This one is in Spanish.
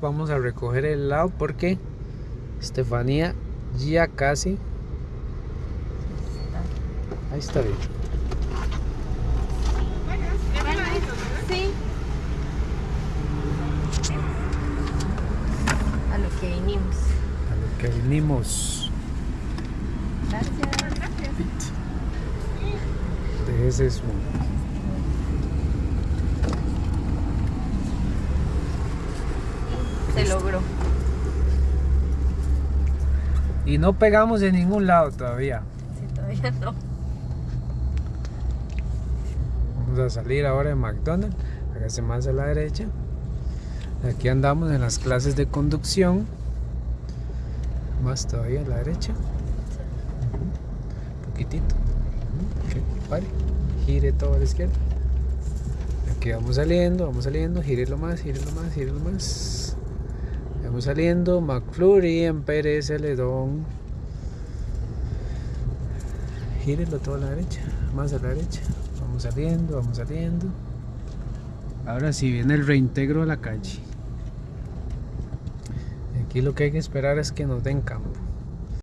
vamos a recoger el helado porque Estefanía ya casi ahí está bien Sí. A lo que vinimos. a lo que vinimos Gracias. Déjese eso. Se logró. y no pegamos en ningún lado todavía Sí, todavía no. Vamos a salir ahora de McDonald's. Hágase más a la derecha. Aquí andamos en las clases de conducción. Más todavía a la derecha. Un poquitito. Ok, pare. Gire todo a la izquierda. Aquí vamos saliendo, vamos saliendo. Gírelo más, gírelo más, gírelo más. Saliendo. McFlurry en Pérez Celedón. Gírelo todo a la derecha. Más a la derecha. Vamos saliendo, vamos saliendo. Ahora sí viene el reintegro a la calle. Aquí lo que hay que esperar es que nos den campo.